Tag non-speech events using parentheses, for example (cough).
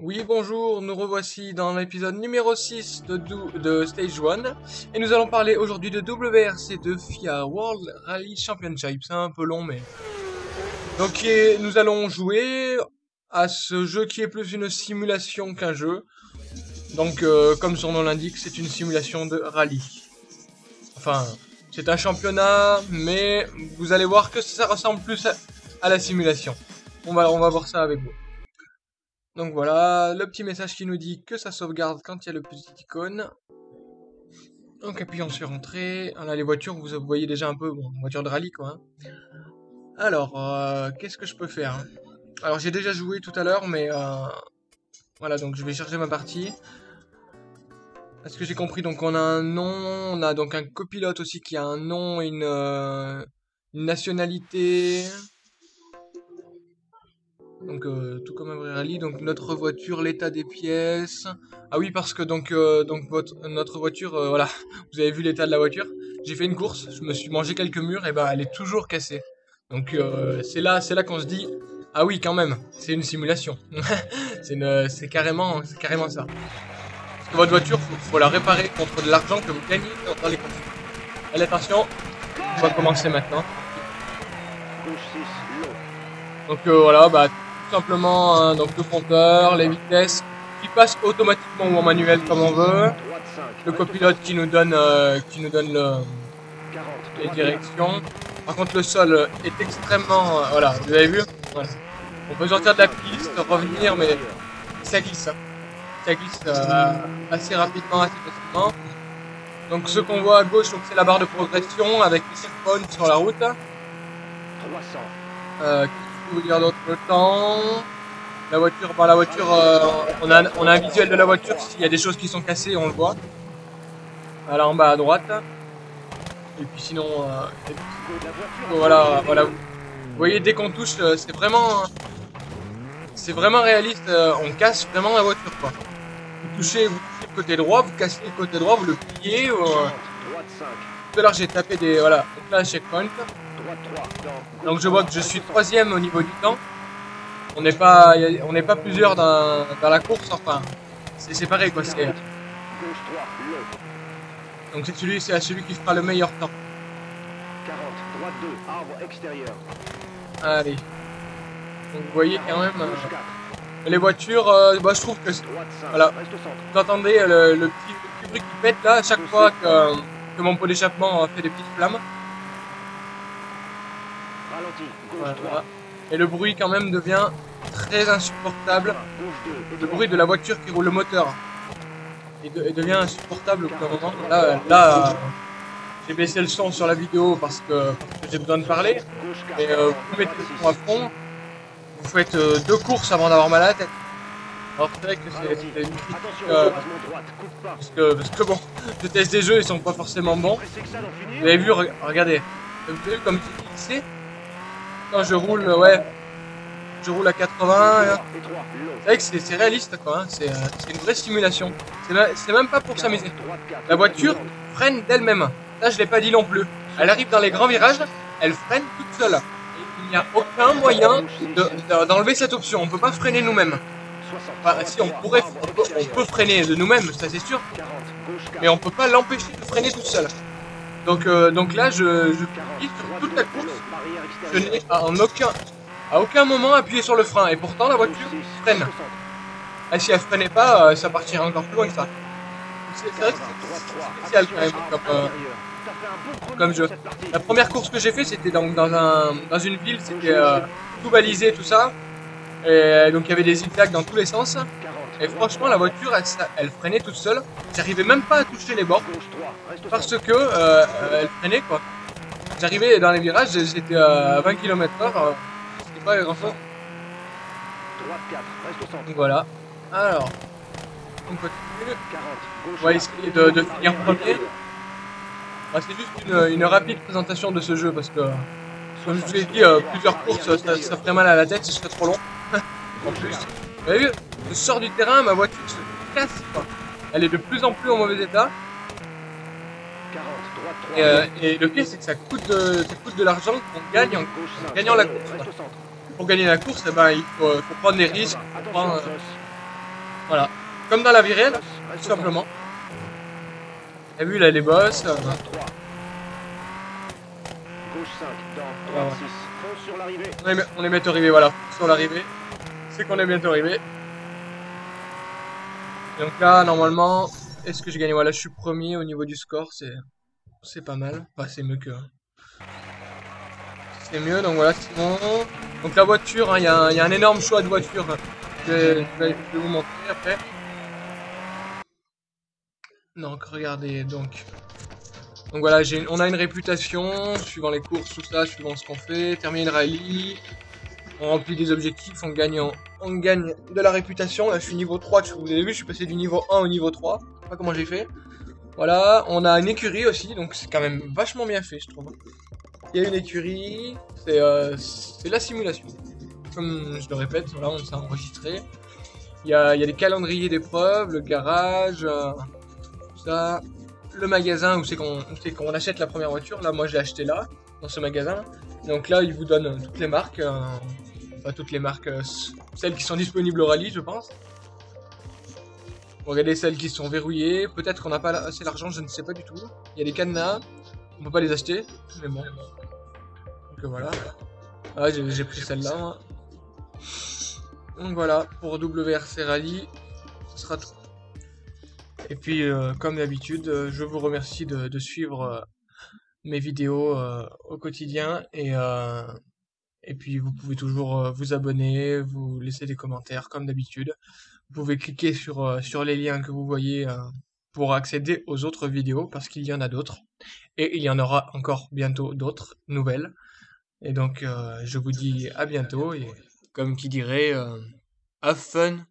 Oui, bonjour, nous revoici dans l'épisode numéro 6 de, Stage 1 et nous allons parler aujourd'hui de WRC2 FIA World Rally Championship. C'est un peu long, mais. Donc, nous allons jouer à ce jeu qui est plus une simulation qu'un jeu. Donc, euh, comme son nom l'indique, c'est une simulation de rallye. Enfin, c'est un championnat, mais vous allez voir que ça ressemble plus à, la simulation. On va voir ça avec vous. Donc voilà, le petit message qui nous dit que ça sauvegarde quand il y a le petit icône. Donc appuyons sur entrée. Ah, Là les voitures, vous voyez déjà un peu, bon, voiture de rallye quoi. hein. Alors, euh, qu'est-ce que je peux faire hein? Alors j'ai déjà joué tout à l'heure, mais euh, voilà, donc je vais chercher ma partie. Est-ce que j'ai compris? Donc on a un nom, on a donc un copilote aussi qui a un nom une, euh, une nationalité. Donc euh, tout comme un vrai rallye, donc notre voiture, l'état des pièces. Ah oui parce que donc euh, donc votre notre voiture, euh, voilà, (laughs) vous avez vu l'état de la voiture. J'ai fait une course, je me suis mangé quelques murs et ben elle est toujours cassée. Donc euh, c'est là c'est là qu'on se dit ah oui quand même, c'est une simulation. (laughs) c'est c'est carrément c'est carrément ça. Parce que votre voiture, faut, faut la réparer contre de l'argent que vous gagnez dans, les courses. Allez attention, on va commencer maintenant. Gauche 6, long. Donc euh, voilà, bah simplement hein, donc le compteur, les vitesses qui passent automatiquement ou en manuel comme on veut, Droite 5. le copilote qui nous donne euh, qui nous donne le, 40. les directions. Par contre le sol est extrêmement euh, voilà, vous avez vu? On peut sortir de la piste, revenir mais ça glisse. Ça glisse euh, assez rapidement, assez facilement. Donc ce qu'on voit à gauche, c'est la barre de progression avec les checkpoints sur la route. 300. Euh, Qu'est-ce dire d'autre temps. La voiture, bah la voiture, euh, on, a, on un visuel de la voiture. S'il y a des choses qui sont cassées, on le voit. Voilà en bas à droite. Et puis sinon, euh, voilà, voilà. Vous voyez, dès qu'on touche, euh, c'est vraiment, c'est vraiment réaliste. on casse vraiment la voiture, quoi. Vous touchez, vous touchez le côté droit, vous cassez le côté droit, vous le pliez. ou, 30. Droite 5. tout à l'heure, j'ai tapé des, voilà. Donc checkpoint. Droite 3. Dans. Donc je vois que je suis troisième au niveau du temps. On n'est pas, on n'est pas plusieurs dans, la course, enfin, c'est pareil quoi. C'est Gauche 3. Long. donc c'est celui, c'est à celui qui fera le meilleur temps. 40. Droite 2. Arbre extérieur. Allez. Donc vous voyez quand même euh, Gauche 4. les voitures. euh, bah, je trouve que c'est- Droite 5. Voilà. Vous entendez euh, le, le petit, bruit qui pète là à chaque fois que, que mon pot d'échappement fait des petites flammes. Ralenti. Gauche Voilà. 3. Et le bruit quand même devient très insupportable. Gauche 2. Et Le bruit de la voiture qui roule le moteur. De- il devient insupportable au bout d'un moment. Là, là euh, j'ai baissé le son sur la vidéo parce que, j'ai besoin de parler. Gauche 4. Et euh, vous mettez le son à fond. Vous faites euh, deux courses avant d'avoir mal à la tête. Alors c'est vrai que c'est une critique. Euh, parce, que, parce que bon, (laughs) je teste des jeux, ils sont pas forcément bons. Vous avez vu, re- regardez. Vous avez vu comme c'est je roule, ouais. Je roule à 80. hein. C'est vrai que c'est réaliste quoi, hein. c'est euh, c'est une vraie simulation. C'est même pas pour s'amuser. Droite 4. La voiture freine d'elle-même. Ça, je l'ai pas dit non plus. Elle arrive dans les grands virages, elle freine toute seule. Il n'y a aucun moyen de- de- d'enlever cette option. On peut pas freiner nous-mêmes. 60. Enfin, si on pourrait, on peut, on peut freiner de nous-mêmes, ça c'est sûr, 40. Gauche 4. mais on peut pas l'empêcher de freiner toute seule. Donc, euh, donc là, je, je sur toute la course. Je n'ai en aucun, à aucun moment appuyé sur le frein. Et pourtant, la voiture freine. Ah, si elle freinait pas, euh, ça partirait encore plus loin que ça. Comme, euh. La première course que j'ai fait, c'était donc dans un dans une ville, c'était euh, tout balisé, tout ça. Et donc il y avait des zigzags dans tous les sens. Et franchement, la voiture, elle, elle freinait toute seule. J'arrivais même pas à toucher les bords parce que euh, euh, elle freinait quoi. J'arrivais dans les virages, j'étais à 20 km/h. euh, C'était pas grand chose. Droite 4, reste au centre. Donc voilà. Alors, on continue. 40, gauche. On va essayer de, de finir premier. Bah, c'est juste une, rapide présentation de ce jeu parce que, comme je vous l'ai dit, euh, plusieurs courses, ça, ça ferait mal à la tête, ce serait trop long. (laughs) en plus, vous avez vu, je sors du terrain, ma voiture se casse. Quoi. Elle est de plus en plus en mauvais état. 40, droite 3. Et, euh, et le pire, c'est que ça coûte de, ça coûte de l'argent qu'on gagne en, Gauche en 5, gagnant la course. Pour gagner la course, eh ben, il faut, faut prendre des risques. faut Attention, prendre, euh. Voilà. Comme dans la vie réelle, tout simplement. T'as vu là les boss euh, 3. Gauche 5 dans droite 6. Fonce sur l'arrivée. on, est, on est bientôt arrivé, voilà. Sur l'arrivée. C'est qu'on est bientôt arrivé. Donc là, normalement, est-ce que j'ai gagné Voilà, je suis premier au niveau du score, c'est c'est pas mal. Enfin, c'est mieux que... C'est mieux, donc voilà, sinon... Donc la voiture, hein, il y, a un- il y a un énorme choix de voitures. hein. Je vais, je vais vous montrer après. Donc regardez, donc... Donc voilà, on a une réputation, suivant les courses, tout ça, suivant ce qu'on fait. Terminer le rallye, on remplit des objectifs, on gagne, on gagne de la réputation. Là, je suis niveau 3, vous avez vu, je suis passé du niveau 1 au niveau 3. Je sais pas comment j'ai fait. Voilà, on a une écurie aussi, donc c'est quand même vachement bien fait, je trouve. Il y a une écurie, c'est euh, la simulation. Je le répète, voilà, on s'est enregistré. Il y a, il calendriers d'épreuves, le garage, euh, tout ça. Le magasin où c'est qu'on où c'est qu'on achète la première voiture. Là, moi, j'ai acheté là, dans ce magasin. Donc là, il vous donne euh, toutes les marques. euh, enfin, toutes les marques, euh, celles qui sont disponibles au rallye, je pense. Regardez celles qui sont verrouillées. Peut-être qu'on n'a pas assez d'argent, je ne sais pas du tout. Il y a des cadenas. On peut pas les acheter. Mais bon. Donc voilà. Ah, j'ai pris celle-là. Donc voilà, pour WRC Rally, ce sera tout. Et puis, comme d'habitude, je vous remercie de, suivre mes vidéos euh, au quotidien. Et, euh, et puis, vous pouvez toujours euh, vous abonner, vous laisser des commentaires, comme d'habitude. Vous pouvez cliquer sur, sur les liens que vous voyez pour accéder aux autres vidéos, parce qu'il y en a d'autres. Et il y en aura encore bientôt d'autres nouvelles. Et donc, je vous dis à bientôt. Et comme qui dirait, have fun